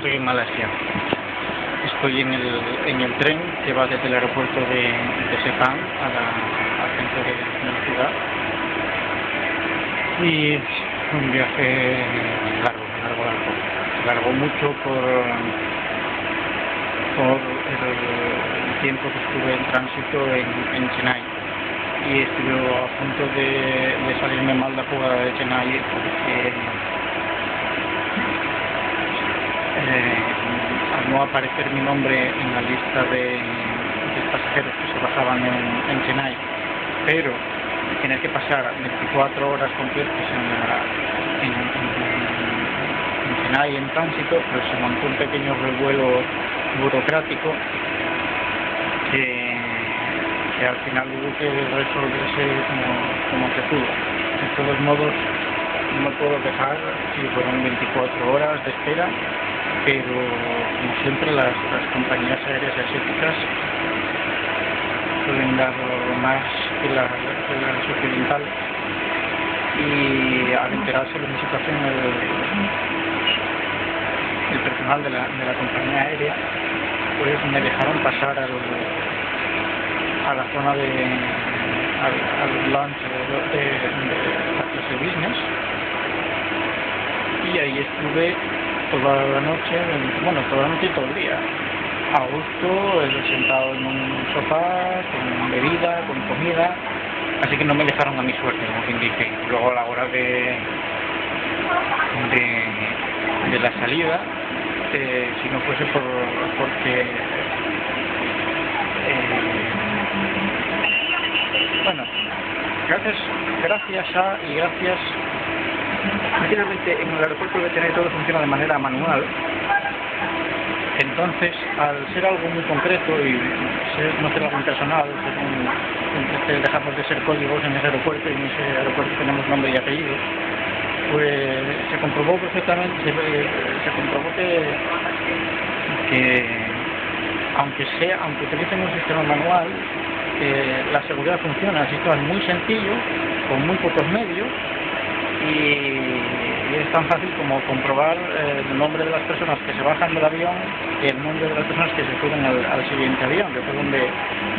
estoy en Malasia. Estoy en el, en el tren que va desde el aeropuerto de, de Sepang a la, al centro de, la ciudad. Y un viaje largo, largo, largo. Largo mucho por, por el tiempo que estuve en tránsito en, en Chennai. Y estuve a punto de, de salirme mal la jugada de Chennai porque al no aparecer mi nombre en la lista de, pasajeros que se bajaban en, en Chennai, pero tener que pasar 24 horas completas en, en, en, en Chennai en tránsito, pues se montó un pequeño revuelo burocrático que, que al final hubo que resolverse como, como se pudo. De todos modos, no puedo dejar si fueron 24 horas de espera pero como siempre las, las compañías aéreas asiáticas suelen dar más que la, que las occidentales y al enterarse de mi situación el, el personal de la, de la compañía aérea pues me dejaron pasar al, a la zona de al, al de, de la clase business estuve toda la noche, bueno, toda la noche y todo el día. A gusto, sentado en un sofá, con bebida, con comida, así que no me dejaron a mi suerte, como quien dice. Luego a la hora de, de, de la salida, eh, si no fuese por, porque eh, bueno, gracias, gracias a y gracias Finalmente, en el aeropuerto tener todo funciona de manera manual. Entonces, al ser algo muy concreto y no ser algo impersonal, ser dejamos de ser códigos en ese aeropuerto y en ese aeropuerto tenemos nombre y apellido, pues se comprobó perfectamente, se, se comprobó que, que aunque sea, aunque utilicen un sistema manual, eh, la seguridad funciona, así que es muy sencillo, con muy pocos medios, y, es tan fácil como comprobar eh, el nombre de las personas que se bajan del avión y el nombre de las personas que se suben al, al siguiente avión, que fue donde,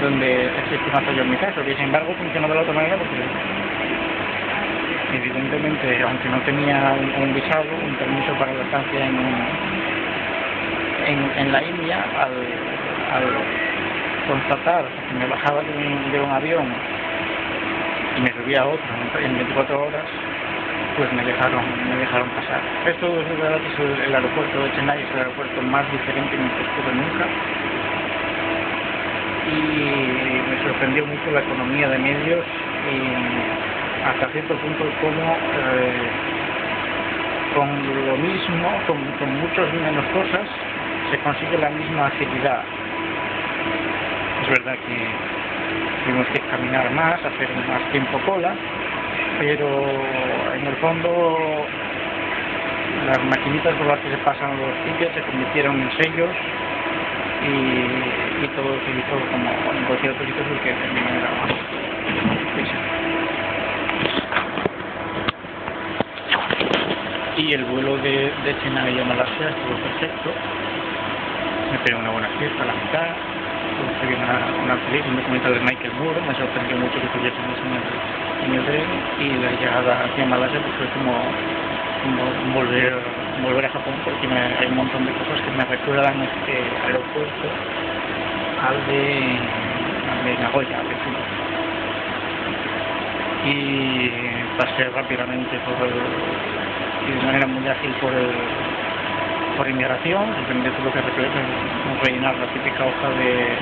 donde existe un fallo en mi caso, y sin embargo funciona de la otra manera porque evidentemente, aunque no tenía un, visado, un permiso para la estancia en, en, la India, al, al constatar que me bajaba de un, de un avión y me subía a otro en 24 horas, pues me dejaron, me dejaron pasar. Esto es verdad que es el aeropuerto de Chennai, es el aeropuerto más diferente en el estuve nunca. Y me sorprendió mucho la economía de medios y hasta cierto punto cómo eh, con lo mismo, con, con muchas menos cosas, se consigue la misma agilidad. Es verdad que tuvimos que caminar más, hacer más tiempo cola, pero en el fondo las maquinitas por las que se pasan los tickets se convirtieron en sellos y, todo se hizo como en cualquier otro sitio porque de manera más y el vuelo de, de Chennai a Malasia estuvo perfecto. Me pegó una buena fiesta a la mitad una, una un documental de Michael Moore me sorprendió mucho que tuviésemos en el en el tren y la llegada hacia Malasia pues fue como, volver, volver a Japón porque me, hay un montón de cosas que me recuerdan este aeropuerto al de, Nagoya, al de. Y pasé rápidamente por el, y de manera muy ágil por el por inmigración, simplemente tuve que rellenar la típica hoja de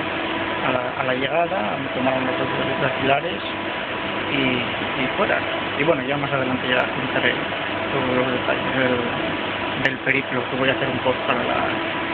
a la, a la llegada, me tomaron los otros dactilares y, y fuera. Y bueno, ya más adelante ya contaré todos los detalles del, del periplo que voy a hacer un post para la,